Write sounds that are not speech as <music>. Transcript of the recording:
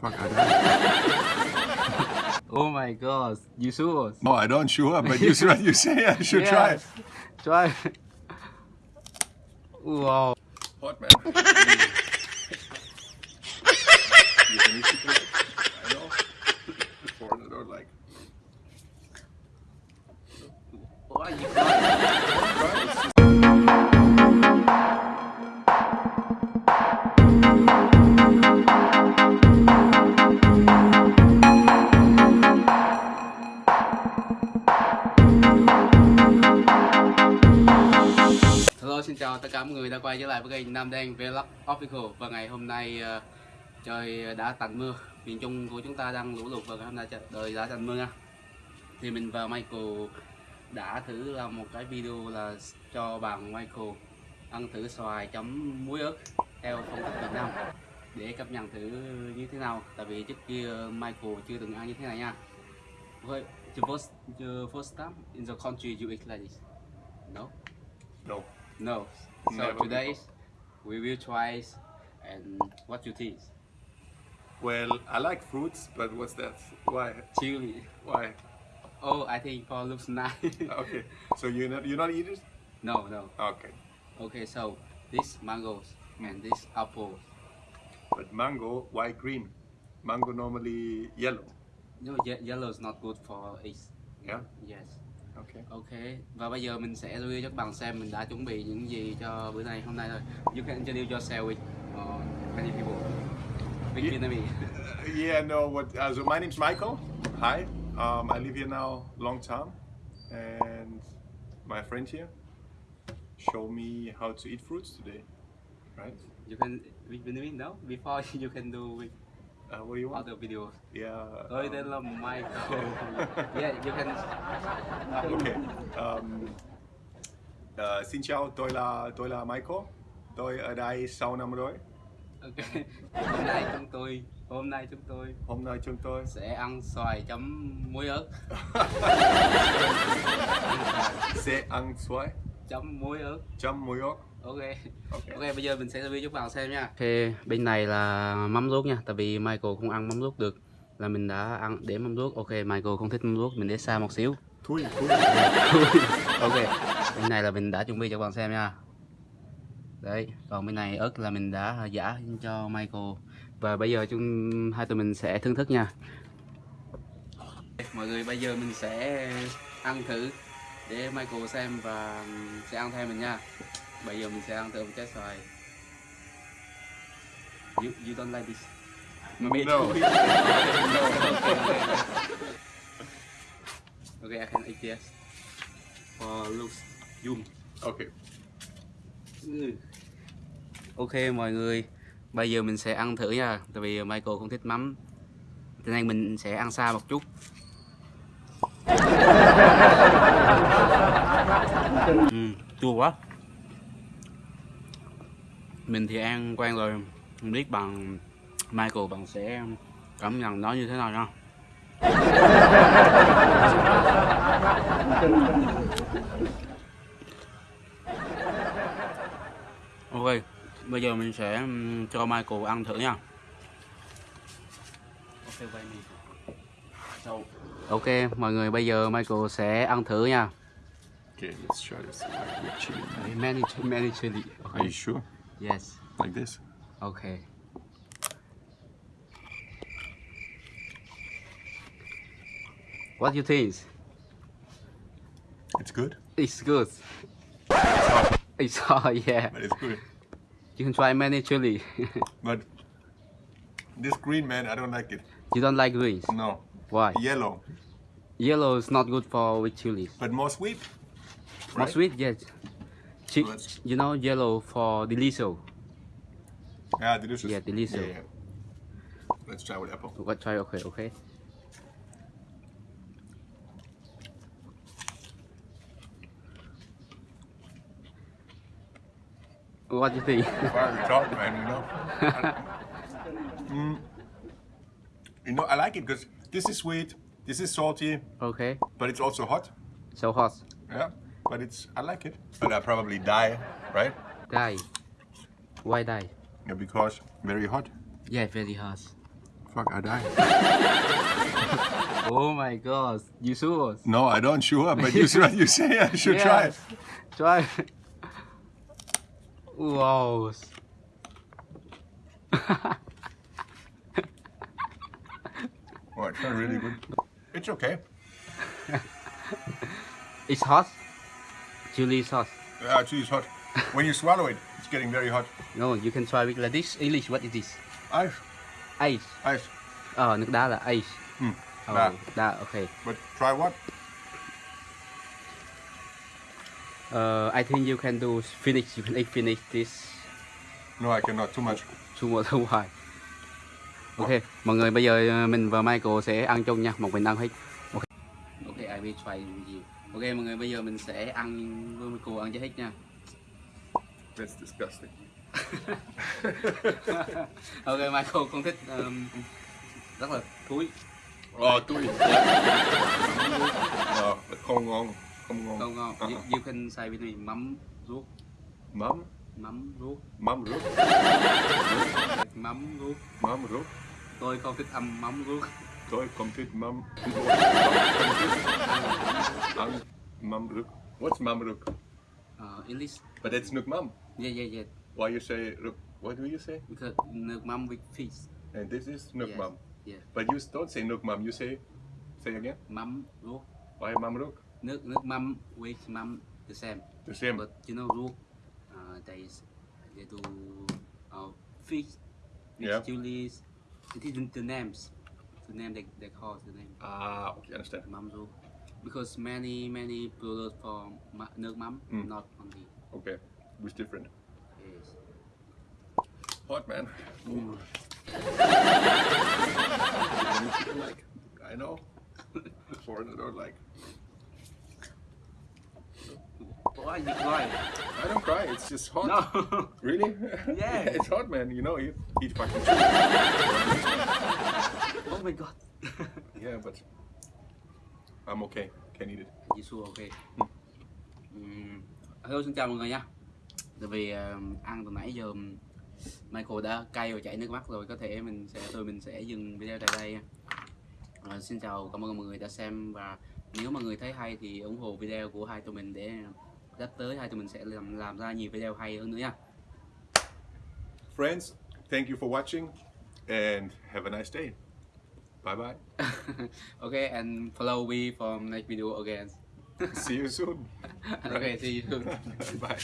Fuck, I don't. Oh my god, you sure? No, oh, I don't sure, but you should you say I should try it. Try. Wow. Hot man. Quay trở lại với kênh Nam Đen Vlog Official và ngày hôm nay ờ, trời đã tạnh mưa miền Trung của chúng ta đang lũ lụt và ngày hôm nay trời đã tạnh mưa nha thì mình và Michael đã thử làm một cái video là cho bạn Michael ăn thử xoài chấm muối ớt theo phong cách Việt Nam để cảm nhận thử như thế nào tại vì trước kia Michael chưa từng ăn như thế này nha Wait, the first, the first time in the country you eat like this? No? No. No. So Never today before. we will try and what you think? Well, I like fruits, but what's that? Why? Chili. Why? Oh, I think for looks nice. <laughs> Okay. So you not you not eat it? no, no. Okay. Okay, so this mangoes and this apple. But mango, why green? Mango normally yellow. No, ye- yellow is not good for it. Yeah. Yes. Okay. Okay. Và bây giờ mình sẽ review cho các bạn xem mình đã chuẩn bị những gì cho bữa này hôm nay thôi. You can introduce yourself with uh, many people. With Ye- Vietnamese. <laughs> Yeah. No. What? Uh, so my name's Michael. Hi. Um, I live here now long time, and my friend here showed me how to eat fruits today. Right. You can with Vietnamese now before <laughs> you can do with Uh, what do you want? other videos. Yeah. Tôi um, tên là Michael. <laughs> yeah, you can. Ok. Um, uh, xin chào, tôi là tôi là Michael. Tôi ở đây 6 năm rồi. Ok. Hôm nay chúng tôi, hôm nay chúng tôi Hôm nay chúng tôi sẽ ăn xoài chấm muối ớt, <laughs> sẽ ăn xoài chấm muối ớt. chấm muối ớt. Ok. Ok. Bây giờ mình sẽ review cho các bạn xem nha. Ok, bên này là mắm ruốc nha, tại vì Michael không ăn mắm ruốc được. Là mình đã ăn để mắm ruốc. Ok, Michael không thích mắm ruốc, mình để xa một xíu. Thui, thui. <laughs> ok bên này là mình đã chuẩn bị cho các bạn xem nha đấy còn bên này ớt là mình đã giả cho Michael và bây giờ chúng hai tụi mình sẽ thưởng thức nha mọi người bây giờ mình sẽ ăn thử để Michael xem và sẽ ăn theo mình nha bây giờ mình sẽ ăn thử một trái xoài. You, you don't like this. Maybe No. okay, <laughs> okay, I can eat this. For looks zoom Ok. Ừ. Ok mọi người. Bây giờ mình sẽ ăn thử nha. Tại vì Michael không thích mắm. Cho nên mình sẽ ăn xa một chút. <laughs> Ừ, Chua quá Mình thì ăn quen rồi Không biết bằng Michael bạn sẽ cảm nhận nó như thế nào nha <laughs> Ok, bây giờ mình sẽ cho Michael ăn thử nha. Ok, mọi người bây giờ Michael sẽ ăn thử nha. Okay, let's try this. Many, many chili. Are you sure? Yes. Like this? Ok. What do you think? It's good, It's good. It's <laughs> hot, yeah. but it's good. You can try many chili. <laughs> But this green man, I don't like it. you don't like greens? No. Why? Yellow, Yellow is not good for with chilies. but more sweet. More sweet, yes. Let's- you know yellow for delicious. Yeah, delicious. Yeah, delicious. Yeah, yeah. Let's try with apple. What try? Okay, okay. What do you think? Fire we talk, man, you know. <laughs> Mm. You know, I like it because this is sweet, this is salty, okay, but it's also hot. so hot. Yeah, but it's I like it. But I probably die, right? Die. Why die? Yeah, because very hot. Yeah, very hot. Fuck, I die. <laughs> Oh my god, you sure? No, I don't sure, but you should, you say I should <laughs> try it. Try. Wow. Oh, it's not really good. It's okay. <laughs> It's hot. Chili sauce. Yeah, actually, it's hot. When you swallow it, it's getting very hot. No, you can try with like this. English, what is this? Ice, Ice. ice. Ờ, nước đá là ice. Ừ, Oh, đá. đá, okay. But try what? Uh, I think you can do finish. You can eat finish this No, I cannot. Too much. two more than one. Ok, mọi người bây giờ ờ, mình và Michael sẽ ăn chung nha, một mình ăn hết. Ok, ok, I will try with you. Ok, mọi người bây giờ mình sẽ ăn với Michael ăn cho hết nha. That's disgusting. <laughs> ok, Michael con thích um, rất là thúi. Oh, tui. no, không ngon. Không ngon. Không ngon. Ờ, You, ờ. you can say with me mắm ruốc, Mắm, mắm ruốc, mắm ruốc, mắm ruốc. mắm ruốc. Tôi không thích ăn mắm ruốc. Thích mắm. Ăn mắm ruốc. What's mắm ruốc? Uh, English. But it's nước mắm. Yeah, yeah, yeah. Why you say ruốc? What do you say? Because nước mắm with fish. And this is nước Yes. mắm. Yeah. But you don't say nước mắm. You say, say again. Mắm ruốc. Why mắm ruốc? Nước nước mắm with mắm the same. The same. But you know rook, uh, they they do uh, fish, fish Yeah. chilies. It is the names, the name they, they call the name Ah, okay, understand. Because many many products from nước mắm, Mm. not only Okay, it's different. yes. Hot man. Mm. Like. I know. Foreigner don't like. Why you cry? I don't cry. It's just hot. No. Really? <laughs> Yeah. <laughs> it's hot, man. You know, you eat fucking. <laughs> oh my god. yeah, but I'm okay. Can eat it. You sure okay? Um, hello xin chào mọi người nha. Tại vì um, ăn từ nãy giờ Michael đã cay và chảy nước mắt rồi, có thể mình sẽ tụi mình sẽ dừng video tại đây. Ờ, xin chào cảm ơn mọi người đã xem và nếu mọi người thấy hay thì ủng hộ video của hai tụi mình để sắp tới hai tụi mình sẽ làm làm ra nhiều video hay hơn nữa nha. Friends, thank you for watching, and have a nice day. Bye bye. <laughs> okay, and follow me from next video again. See you soon. <laughs> okay, see you soon. <laughs> bye.